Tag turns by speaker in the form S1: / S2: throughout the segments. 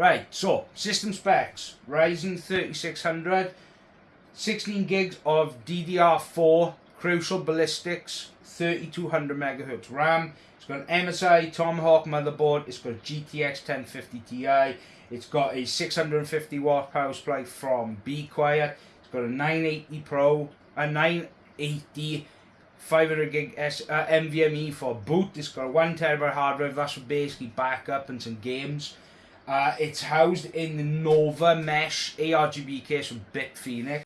S1: Right, so system specs Ryzen 3600, 16 gigs of DDR4 Crucial Ballistix, 3200 megahertz RAM. It's got an MSI Tomahawk motherboard. It's got a GTX 1050 Ti. It's got a 650 watt power supply from Be Quiet. It's got a 980 Pro, a 980 500 gig S, uh, NVMe for boot. It's got a 1 terabyte hard drive. That's for basically backup and some games. Uh, it's housed in the Nova Mesh ARGB case from Bitfenix.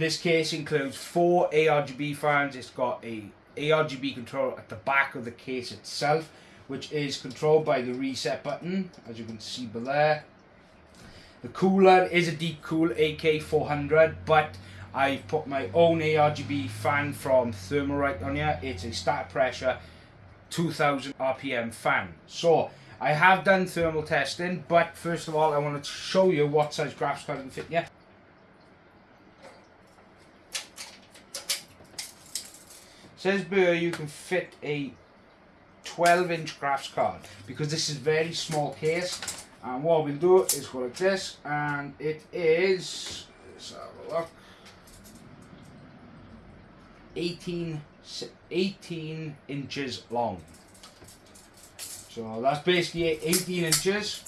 S1: This case includes four ARGB fans. It's got a ARGB controller at the back of the case itself, which is controlled by the reset button, as you can see below. The cooler is a Deepcool AK400, but I've put my own ARGB fan from Thermalright on here. It's a static pressure 2000 RPM fan. So, I have done thermal testing, but first of all, I want to show you what size graphics card can fit here. Says Burr you can fit a 12 inch graphics card because this is very small case. And what we'll do is go like this and it is let's have a look. 18 18 inches long. So that's basically 18 inches.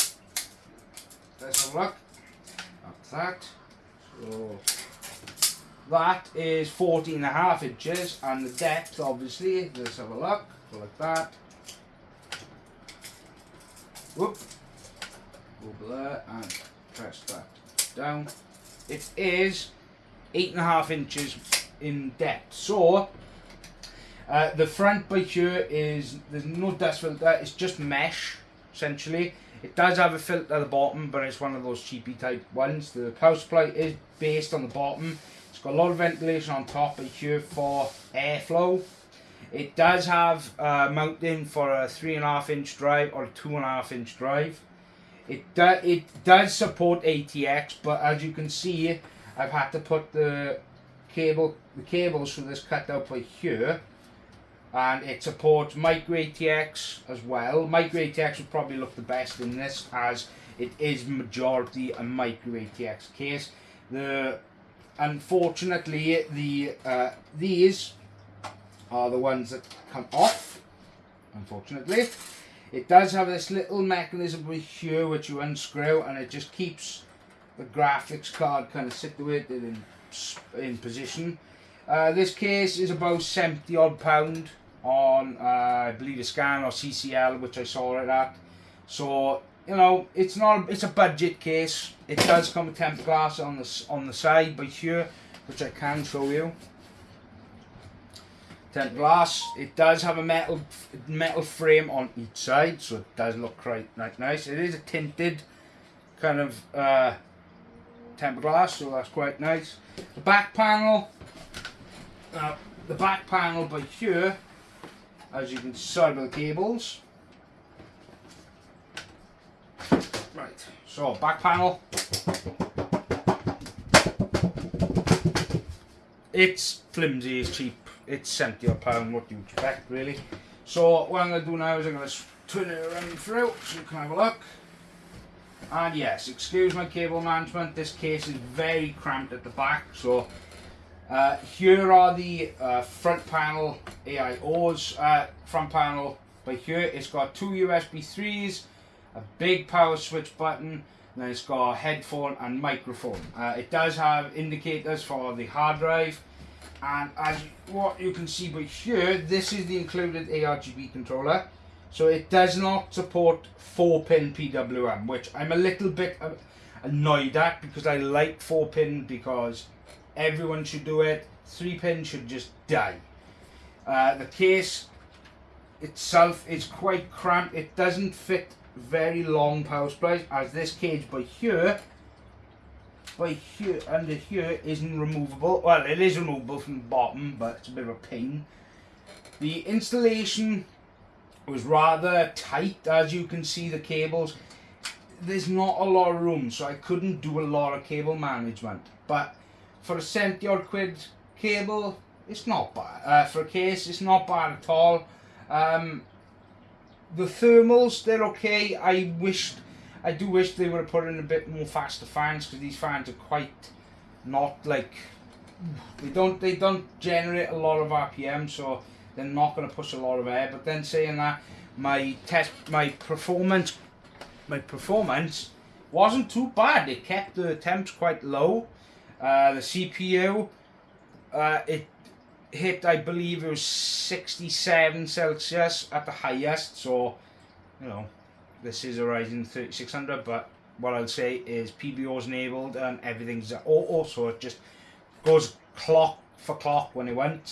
S1: Let's have a look at that. So that is 14 and a half inches and the depth obviously, let's have a look, like that. Whoop. Over there and press that down. It is eight and a half inches in depth. So uh, the front by here is there's no dust filter, it's just mesh essentially. It does have a filter at the bottom, but it's one of those cheapy type ones. The power supply is based on the bottom got a lot of ventilation on top here for airflow. It does have uh, mounting for a three and a half inch drive or a two and a half inch drive. It, do, it does support ATX, but as you can see, I've had to put the cable, the cables for this cut out by here, and it supports micro ATX as well. Micro ATX would probably look the best in this, as it is majority a micro ATX case. The unfortunately, the uh, these are the ones that come off. Unfortunately, it does have this little mechanism here which you unscrew, and it just keeps the graphics card kind of situated in in position. Uh, this case is about 70 odd pound on uh, I believe a scan or CCL which I saw it at so you know, it's not it's a budget case. It does come with tempered glass on the on the side by here, which I can show you. Tempered glass. It does have a metal metal frame on each side, so it does look quite nice. It is a tinted kind of uh, tempered glass, so that's quite nice. The back panel. Uh, the back panel by here, as you can see by the cables. So back panel. It's flimsy, it's cheap. It's 70 a pound, what do you expect really? So what I'm going to do now is I'm going to turn it around through so you can have a look. And yes, excuse my cable management, this case is very cramped at the back, so uh, here are the uh, front panel AIOs. Uh, front panel by here, it's got two USB 3s, a big power switch button, and then it's got a headphone and microphone. Uh, it does have indicators for the hard drive, and as what you can see by here, this is the included ARGB controller. So it does not support 4-pin PWM, which I'm a little bit annoyed at because I like 4-pin because everyone should do it. 3-pin should just die. Uh, the case itself is quite cramped. It doesn't fit very long power supplies as this cage by here by here under here isn't removable. Well, it is removable from the bottom, but it's a bit of a pain. The installation was rather tight, as you can see the cables. There's not a lot of room, so I couldn't do a lot of cable management. But for a 70 odd quid cable, it's not bad. Uh, for a case, it's not bad at all. Um, the thermals, they're okay. I wished, I do wish they would have put in a bit more faster fans because these fans are quite not like they don't they don't generate a lot of RPM, so they're not going to push a lot of air. But then saying that, my test, my performance, my performance wasn't too bad. It kept the temps quite low. Uh, the CPU, uh, it hit, I believe it was 67 Celsius at the highest. So, you know, this is a Ryzen 3600, but what I'll say is PBO is enabled and everything's auto, so it just goes clock for clock when it went.